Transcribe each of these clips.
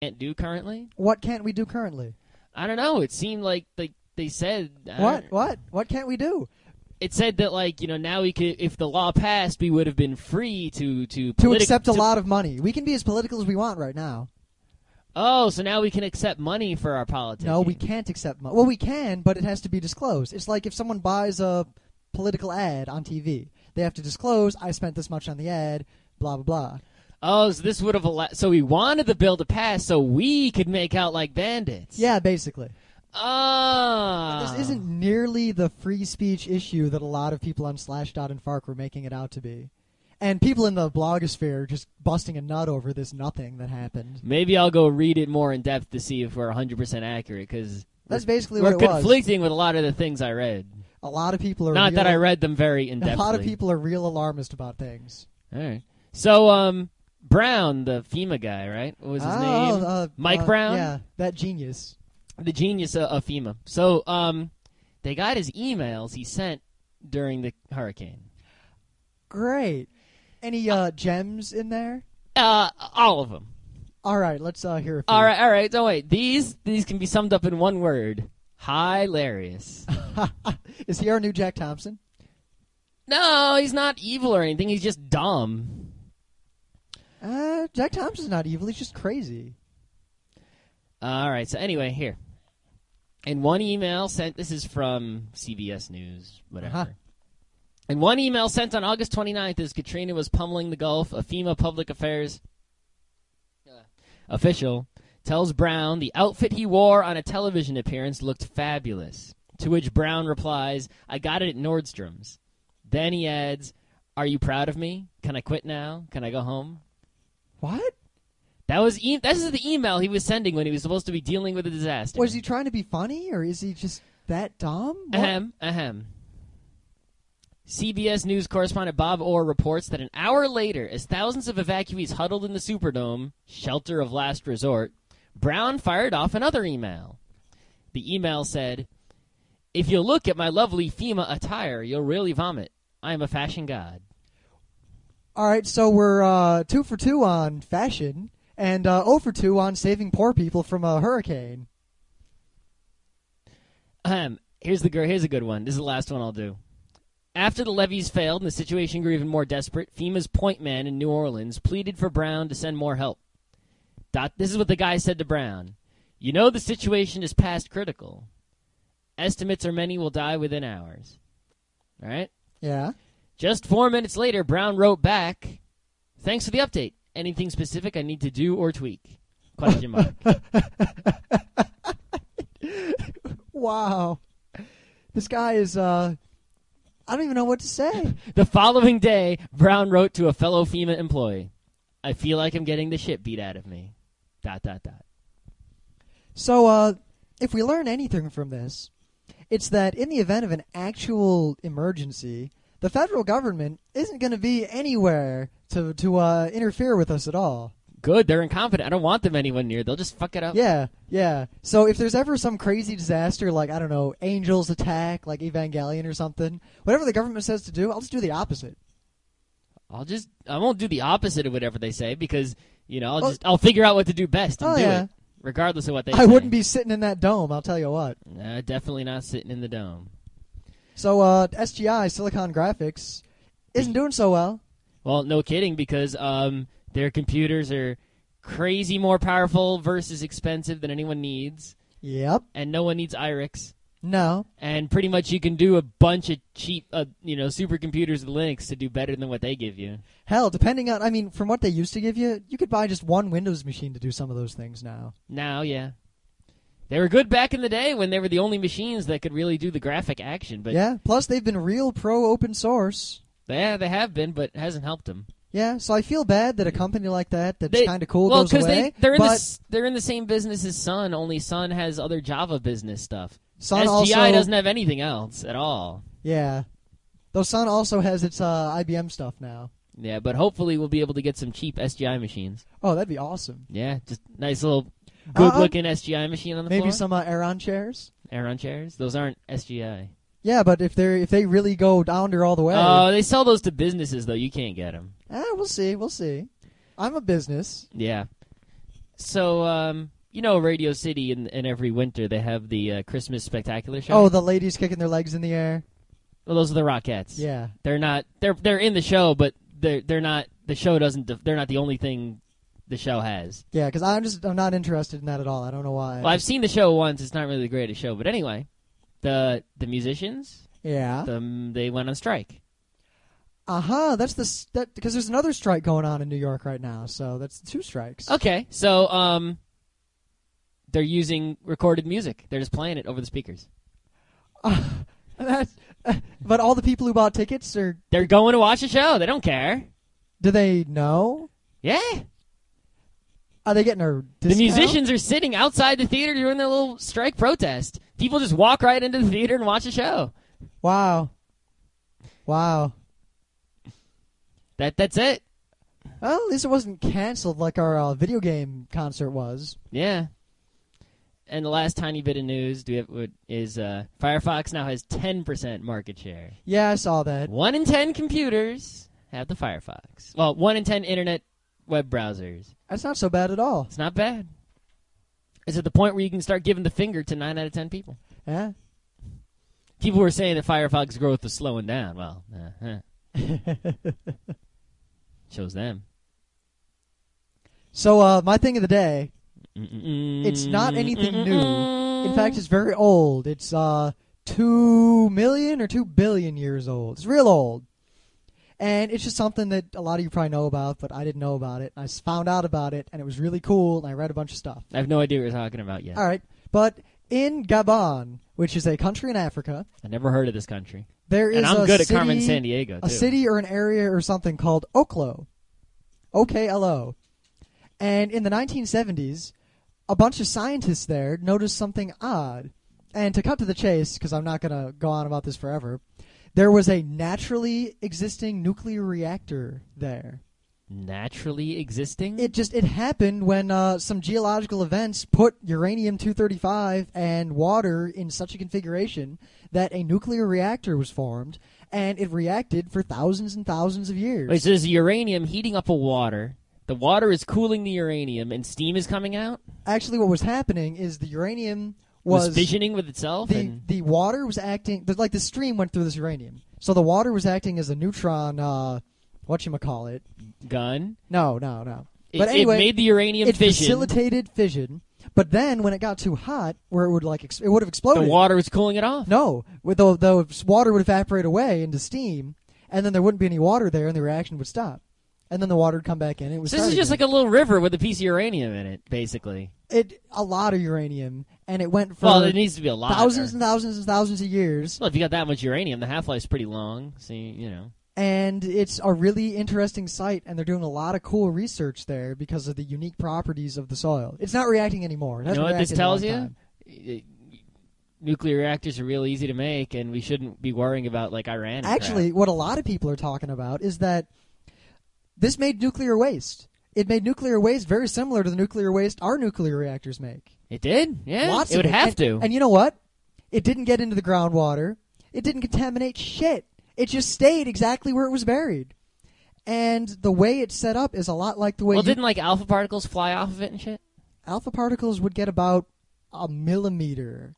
can't do currently? What can't we do currently? I don't know. It seemed like they they said I What? What? What can't we do? It said that like you know now we could if the law passed we would have been free to to To accept a to- lot of money. We can be as political as we want right now. Oh, so now we can accept money for our politics. No, we can't accept money. Well, we can, but it has to be disclosed. It's like if someone buys a political ad on TV, they have to disclose, I spent this much on the ad, blah, blah, blah. Oh, so this would have allowed. So we wanted the bill to pass so we could make out like bandits. Yeah, basically. Ah. This isn't nearly the free speech issue that a lot of people on Slashdot and Fark were making it out to be. And people in the blogosphere just busting a nut over this nothing that happened. Maybe I'll go read it more in depth to see if we're 100 percent accurate because That's basically we're what it was. conflicting with a lot of the things I read. A lot of people are Not that real- I read them very in depth. A lot of people are real alarmist about things. All right. So, um, Brown, the FEMA guy, right? What was his oh, name? uh, Mike uh, Brown? Yeah, that genius. The genius of, of FEMA. So, um, they got his emails he sent during the hurricane. Great. Any uh, gems in there? Uh, all of them. All right, let's uh, hear a few. All right, all right. Don't wait. These these can be summed up in one word: hilarious. Is he our new Jack Thompson? no, he's not evil or anything. He's just dumb. Uh, Jack Thompson's not evil. He's just crazy. All right. So anyway, here. In one email sent, this is from CBS News, whatever. Uh-huh. In one email sent on August 29th, as Katrina was pummeling the Gulf, a FEMA public affairs uh, official tells Brown the outfit he wore on a television appearance looked fabulous. To which Brown replies, "I got it at Nordstrom's." Then he adds, "Are you proud of me? Can I quit now? Can I go home?" What? That was e- this is the email he was sending when he was supposed to be dealing with a disaster. Was he trying to be funny, or is he just that dumb? What? Ahem, ahem. CBS News correspondent Bob Orr reports that an hour later, as thousands of evacuees huddled in the Superdome, shelter of last resort, Brown fired off another email. The email said, If you look at my lovely FEMA attire, you'll really vomit. I am a fashion god. All right, so we're uh, two for two on fashion, and uh, oh for two on saving poor people from a hurricane. Ahem. Here's the here's a good one. This is the last one I'll do. After the levees failed and the situation grew even more desperate, FEMA's point man in New Orleans pleaded for Brown to send more help. Dot, this is what the guy said to Brown. You know the situation is past critical. Estimates are many will die within hours. All right? Yeah. Just four minutes later, Brown wrote back, Thanks for the update. Anything specific I need to do or tweak? Question mark. Wow. This guy is. uh I don't even know what to say. The following day, Brown wrote to a fellow FEMA employee, I feel like I'm getting the shit beat out of me. Dot, dot, dot. So, uh, if we learn anything from this, it's that in the event of an actual emergency, the federal government isn't going to be anywhere to to uh, interfere with us at all. Good, they're incompetent. I don't want them anywhere near. They'll just fuck it up. Yeah, yeah. So if there's ever some crazy disaster, like I don't know, angels attack, like Evangelion or something, whatever the government says to do, I'll just do the opposite. I'll just, I won't do the opposite of whatever they say because, you know, I'll just, I'll figure out what to do best and Oh, do yeah. it. Regardless of what they I say. wouldn't be sitting in that dome. I'll tell you what. Nah, definitely not sitting in the dome. So uh, SGI Silicon Graphics isn't doing so well. Well, no kidding, because um, their computers are crazy more powerful versus expensive than anyone needs, Yep. and no one needs IRIX. No. And pretty much you can do a bunch of cheap, uh, you know, supercomputers with Linux to do better than what they give you. Hell, depending on, I mean, from what they used to give you, you could buy just one Windows machine to do some of those things now. Now, yeah. They were good back in the day when they were the only machines that could really do the graphic action, but yeah. Plus, they've been real pro open source. yeah, they have been, but it hasn't helped them. Yeah. So I feel bad that a company like that that's kind of cool well, goes away. they they're in the they're in the same business as Sun, only Sun has other Java business stuff. Sun SGI also doesn't have anything else at all. Yeah. Though Sun also has its uh, IBM stuff now. Yeah, but hopefully we'll be able to get some cheap SGI machines. Oh, that'd be awesome. Yeah, just nice little Uh, good-looking SGI machine on the Maybe floor. some uh, Aeron chairs. Aeron chairs. Those aren't SGI. Yeah, but if they if they really go down there all the way, Oh, they sell those to businesses though. You can't get them. ah, we'll see. We'll see. I'm a business. Yeah. So, um, you know, Radio City, in, in every winter they have the uh, Christmas spectacular show. Oh, the ladies kicking their legs in the air. well, those are the Rockettes. Yeah. they're not. They're they're in the show, but they're they're not. The show doesn't. def- They're not the only thing the show has. Yeah, because I'm just I'm not interested in that at all. I don't know why. Well, I've seen the show once. It's not really the greatest show, but anyway, the the musicians, yeah. the, they went on strike. Uh huh. That's the that because there's another strike going on in New York right now. So that's two strikes. Okay, so um, they're using recorded music. They're just playing it over the speakers. Uh, That's, but all the people who bought tickets are They're going to watch the show. They don't care. do they know? Yeah, Are they getting a discount? the musicians are sitting outside the theater doing their little strike protest. People just walk right into the theater and watch a show. Wow. Wow. That that's it. Well, at least it wasn't canceled like our uh, video game concert was. Yeah. And the last tiny bit of news do we have, is uh, Firefox now has 10% market share. Yeah, I saw that. One in 10 computers have the Firefox. Well, one in 10 internet web browsers. That's not so bad at all. It's not bad. It's at the point where you can start giving the finger to 9 out of 10 people. Yeah. People were saying that Firefox growth was slowing down. Well, uh-huh. shows them. so, uh, my thing of the day. Mm-mm-mm. It's not anything new. Mm-mm-mm. In fact, it's very old. It's uh, two million or two billion years old. It's real old. And it's just something that a lot of you probably know about, but I didn't know about it. I found out about it, and it was really cool, and I read a bunch of stuff. I have no idea what you're talking about yet. All right. But in Gabon, which is a country in Africa, I never heard of this country. there is And I'm a good city, at Carmen Sandiego, too. a city or an area or something called Oklo. O-K-L-O. And in the 1970s, a bunch of scientists there noticed something odd. And to cut to the chase, because I'm not going to go on about this forever, there was a naturally existing nuclear reactor there. Naturally existing? It just it happened when uh, some geological events put uranium 235 and water in such a configuration that a nuclear reactor was formed, and it reacted for thousands and thousands of years. Wait, so there's uranium heating up a water. The water is cooling the uranium, and steam is coming out. Actually, what was happening is the uranium Was, was, fissioning with itself. the and the water was acting like the stream went through this uranium, so the water was acting as a neutron. Uh, what you call it? gun. No, no, no. It, But it anyway, made the uranium it fission. facilitated fission. But then, when it got too hot, where it would like ex- it would have exploded. the water was cooling it off. No, the the water would evaporate away into steam, and then there wouldn't be any water there, and the reaction would stop, and then the water would come back in. It was So this is just like a little river with a piece of uranium in it, basically. it a lot of uranium, and it went for Well, it needs to be a lot. thousands or- and thousands and thousands of years, well, if you got that much uranium, the half life's pretty long. So you, know. and it's a really interesting site, and they're doing a lot of cool research there because of the unique properties of the soil. It's not reacting anymore. It You know what this reacted in a tells you? time. Nuclear reactors are real easy to make, and we shouldn't be worrying about like Iran. and crap. Actually, what a lot of people are talking about is that this made nuclear waste. It made nuclear waste very similar to the nuclear waste our nuclear reactors make. it did. Yeah, Lots it would of have and, to. And you know what? It didn't get into the groundwater. It didn't contaminate shit. It just stayed exactly where it was buried. And the way it's set up is a lot like the way well, didn't like alpha particles fly off of it and shit? alpha particles would get about a millimeter.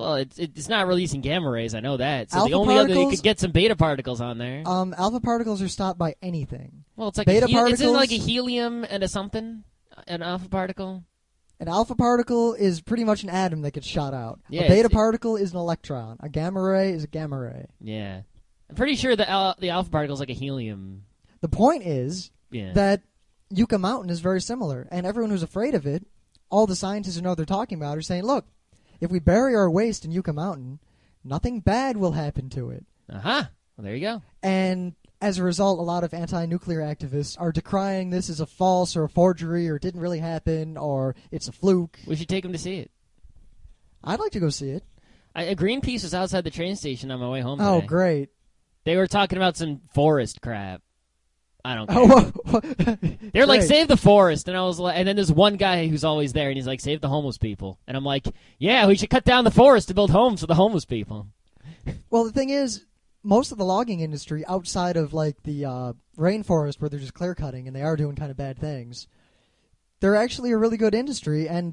Well, it's it's not releasing gamma rays. I know that. So Alpha the only other you could get some beta particles on there. Um, alpha particles are stopped by anything. well, it's like beta a hel- It's like a helium and a something, an alpha particle. An alpha particle is pretty much an atom that gets shot out. Yeah, a beta particle is an electron. A gamma ray is a gamma ray. Yeah, I'm pretty sure the al- the alpha particle is like a helium. The point is Yeah. that Yucca Mountain is very similar, and everyone who's afraid of it, all the scientists who know what they're talking about are saying, look, if we bury our waste in Yucca Mountain, nothing bad will happen to it. uh huh. Well, there you go. And as a result, a lot of anti-nuclear activists are decrying this as a false or a forgery or it didn't really happen or it's a fluke. We should take them to see it. I'd like to go see it. I, a Greenpeace was outside the train station on my way home. Oh, today. great. They were talking about some forest crap. I don't care. They're like, save the forest, and I was like, and then there's one guy who's always there, and he's like, save the homeless people, and I'm like, yeah, we should cut down the forest to build homes for the homeless people. Well, the thing is, most of the logging industry outside of like the uh, rainforest where they're just clear cutting and they are doing kind of bad things, they're actually a really good industry, and